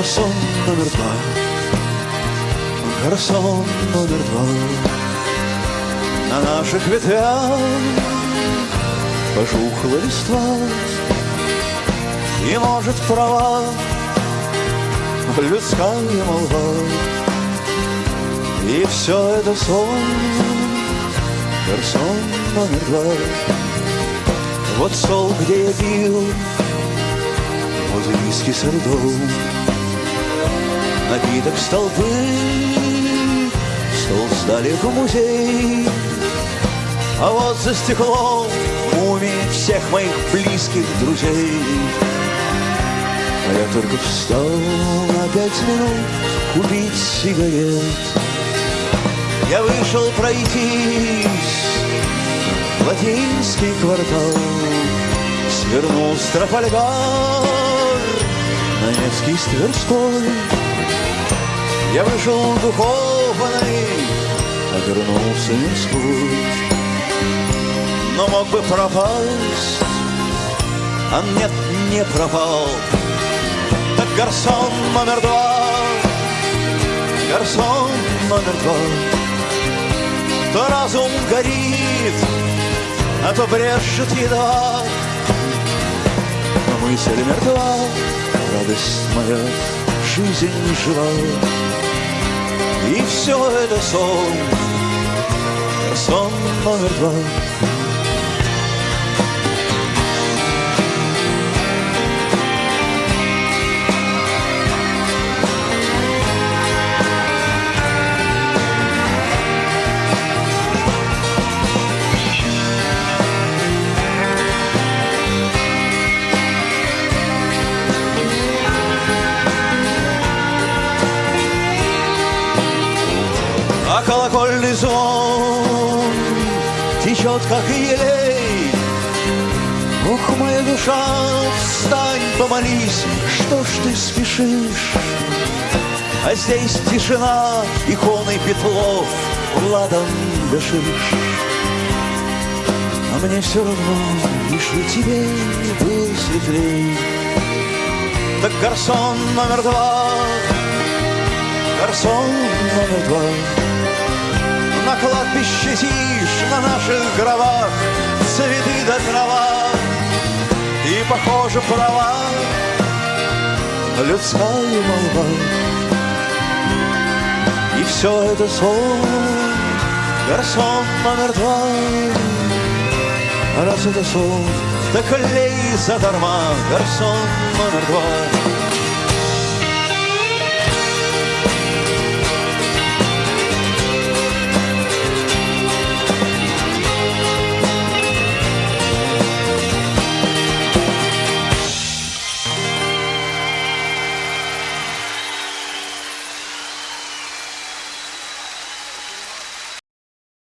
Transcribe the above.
Гарсон номер два, гарсон номер два. На наших ветвях пожухла листва. И может права людская молва. И все это сон, гарсон номер два. Вот стол, где я пил, вот виски с льдом Напиток столбы, стол сдали в музей. А вот за стеклом мумии всех моих близких друзей. А я только встал на пять минут купить сигарет. Я вышел пройтись в латинский квартал. Свернул с Трафальгар на Невский с Тверской Я вышел духовный, а вернулся мирской Но мог бы пропасть, а нет, не пропал. Так гарсон номер два, гарсон номер два. То разум горит, а то брешет едва Но мысль мертва, радость моя, жизнь жива. И все это сон, сон номер два. А колокольный звон течет, как елей. Ох, моя душа, встань, помолись, что ж ты спешишь? А здесь тишина, иконой Петлов, Владом дышишь. А мне все равно, лишь бы тебе был светлей. Так гарсон номер два, гарсон номер два. Кладбище тишь, на наших гробах Цветы до трава. И, похоже, права Людская молва. И все это сон Гарсон номер два. Раз это сон, так лей задарма Гарсон номер два